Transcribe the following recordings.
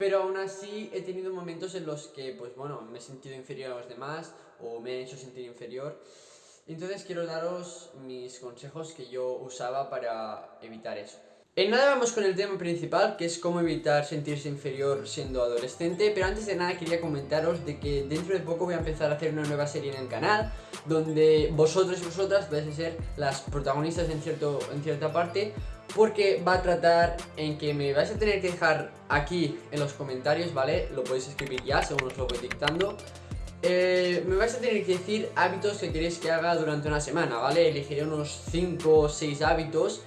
Pero aún así he tenido momentos en los que, pues bueno, me he sentido inferior a los demás o me he hecho sentir inferior. Entonces quiero daros mis consejos que yo usaba para evitar eso. En nada vamos con el tema principal, que es cómo evitar sentirse inferior siendo adolescente, pero antes de nada quería comentaros de que dentro de poco voy a empezar a hacer una nueva serie en el canal, donde vosotros y vosotras vais a ser las protagonistas en, cierto, en cierta parte, porque va a tratar en que me vais a tener que dejar aquí en los comentarios, ¿vale? Lo podéis escribir ya, según os lo voy dictando. Eh, me vais a tener que decir hábitos que queréis que haga durante una semana, ¿vale? Elegiré unos 5 o 6 hábitos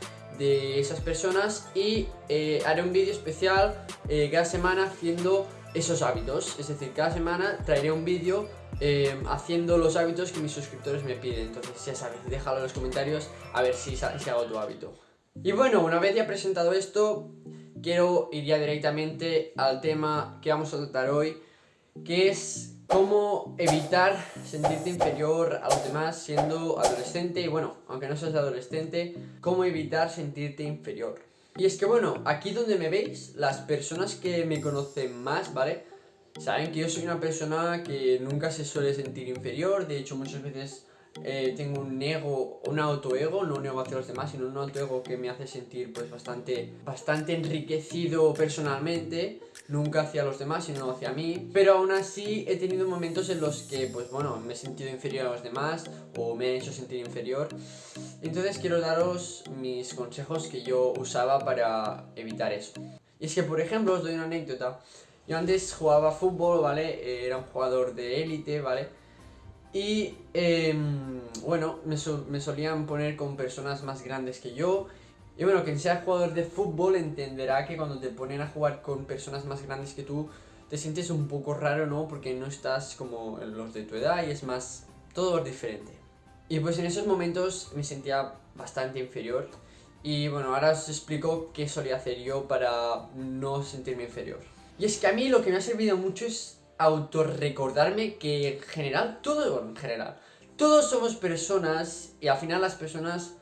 de esas personas y eh, haré un vídeo especial eh, cada semana haciendo esos hábitos. Es decir, cada semana traeré un vídeo haciendo los hábitos que mis suscriptores me piden. Entonces ya sabes, déjalo en los comentarios a ver si, si hago tu hábito. Y bueno, una vez ya presentado esto quiero ir ya directamente al tema que vamos a tratar hoy que es cómo evitar sentirte inferior a los demás siendo adolescente y bueno, aunque no seas adolescente, cómo evitar sentirte inferior. Y es que bueno, aquí donde me veis, las personas que me conocen más, ¿vale? Saben que yo soy una persona que nunca se suele sentir inferior, de hecho muchas veces eh, tengo un ego, un autoego, no un ego hacia los demás, sino un autoego que me hace sentir pues bastante, bastante enriquecido personalmente, nunca hacia los demás, sino hacia mí, pero aún así he tenido momentos en los que pues bueno, me he sentido inferior a los demás o me he hecho sentir inferior, entonces quiero daros mis consejos que yo usaba para evitar eso. Y es que por ejemplo os doy una anécdota, yo antes jugaba fútbol, ¿vale? Era un jugador de élite, ¿vale? Y em, bueno, me, solían poner con personas más grandes que yo. Y bueno, quien sea jugador de fútbol entenderá que cuando te ponen a jugar con personas más grandes que tú, te sientes un poco raro, ¿no? Porque no estás como los de tu edad y es más, todo es diferente. Y pues en esos momentos me sentía bastante inferior. Y bueno, ahora os explico qué solía hacer yo para no sentirme inferior. Y es que a mí lo que me ha servido mucho es autorrecordarme que en general, todo en general, todos somos personas y al final las personas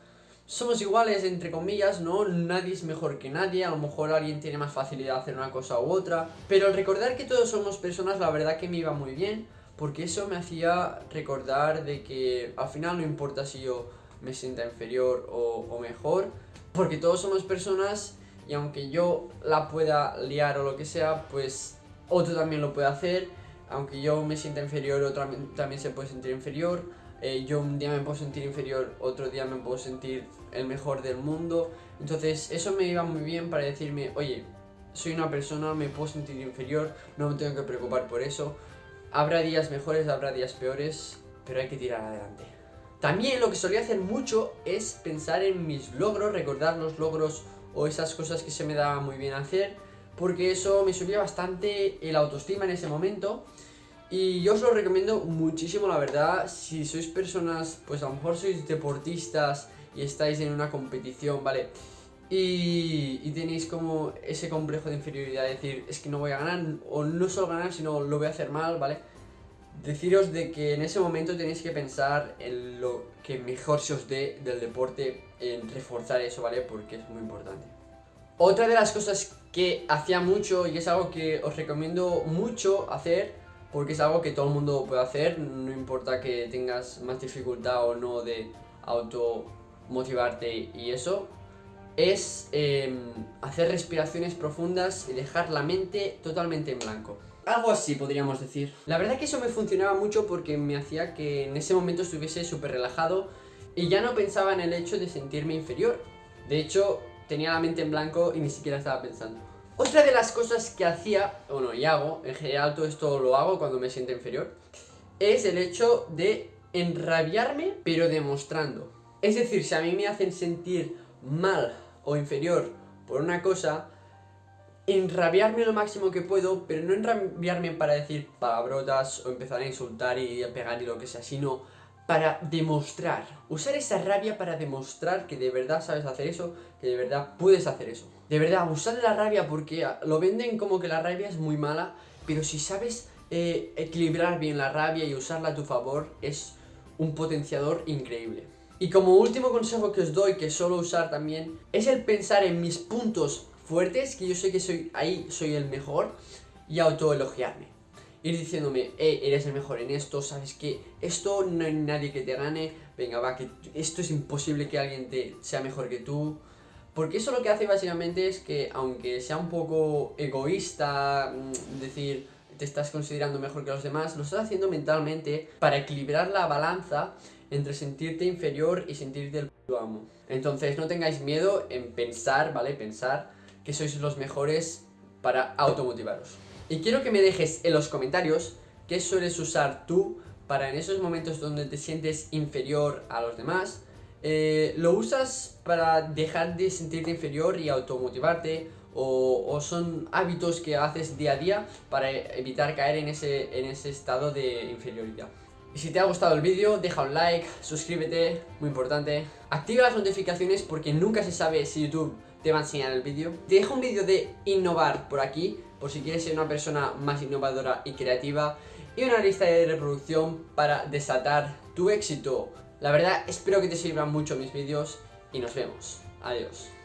somos iguales entre comillas, ¿no? Nadie es mejor que nadie, a lo mejor alguien tiene más facilidad de hacer una cosa u otra, pero recordar que todos somos personas la verdad que me iba muy bien, porque eso me hacía recordar de que al final no importa si yo me sienta inferior o, o mejor, porque todos somos personas y aunque yo la pueda liar o lo que sea, pues otro también lo puede hacer, aunque yo me sienta inferior, otro también se puede sentir inferior, eh, yo un día me puedo sentir inferior, otro día me puedo sentir el mejor del mundo, entonces eso me iba muy bien para decirme, oye, soy una persona, me puedo sentir inferior, no me tengo que preocupar por eso, habrá días mejores, habrá días peores, pero hay que tirar adelante. También lo que solía hacer mucho es pensar en mis logros, recordar los logros o esas cosas que se me daba muy bien hacer, porque eso me subía bastante el autoestima en ese momento y yo os lo recomiendo muchísimo la verdad, si sois personas, pues a lo mejor sois deportistas y estáis en una competición, ¿vale? Y, y, tenéis como ese complejo de inferioridad, de decir, es que no voy a ganar, o no solo ganar, sino lo voy a hacer mal, ¿vale? Deciros de que en ese momento tenéis que pensar en lo que mejor se os dé del deporte, en reforzar eso, ¿vale? Porque es muy importante. Otra de las cosas que hacía mucho y es algo que os recomiendo mucho hacer porque es algo que todo el mundo puede hacer, no importa que tengas más dificultad o no de automotivarte y eso, es em, hacer respiraciones profundas y dejar la mente totalmente en blanco. Algo así podríamos decir. La verdad que eso me funcionaba mucho porque me hacía que en ese momento estuviese súper relajado y ya no pensaba en el hecho de sentirme inferior. De hecho, tenía la mente en blanco y ni siquiera estaba pensando. Otra de las cosas que hacía, bueno, y hago, en general todo esto lo hago cuando me siento inferior, es el hecho de enrabiarme, pero demostrando. Es decir, si a mí me hacen sentir mal o inferior por una cosa, enrabiarme lo máximo que puedo, pero no enrabiarme para decir palabrotas o empezar a insultar y a pegar y lo que sea, sino para demostrar, usar esa rabia para demostrar que de verdad sabes hacer eso, que de verdad puedes hacer eso. De verdad, usar la rabia porque lo venden como que la rabia es muy mala, pero si sabes eh, equilibrar bien la rabia y usarla a tu favor, es un potenciador increíble. Y como último consejo que os doy, que suelo usar también, es el pensar en mis puntos fuertes, que yo sé que soy ahí soy el mejor, y autoelogiarme. Ir diciéndome, eh, eres el mejor en esto, sabes que esto no hay nadie que te gane, venga, va, que esto es imposible que alguien te sea mejor que tú. Porque eso lo que hace básicamente es que, aunque sea un poco egoísta, mm, decir, te estás considerando mejor que los demás, lo estás haciendo mentalmente para equilibrar la balanza entre sentirte inferior y sentirte el puto amo. Entonces no tengáis miedo en pensar, ¿vale? Pensar que sois los mejores para automotivaros. Y quiero que me dejes en los comentarios qué sueles usar tú para en esos momentos donde te sientes inferior a los demás. Eh, ¿Lo usas para dejar de sentirte inferior y automotivarte? O, o, son hábitos que haces día a día para evitar caer en ese, en ese estado de inferioridad. Y si te ha gustado el vídeo, deja un like, suscríbete, muy importante. Activa las notificaciones porque nunca se sabe si YouTube te va a enseñar el vídeo. Te dejo un vídeo de innovar por aquí, por si quieres ser una persona más innovadora y creativa. Y una lista de reproducción para desatar tu éxito. La verdad, espero que te sirvan mucho mis vídeos y nos vemos. Adiós.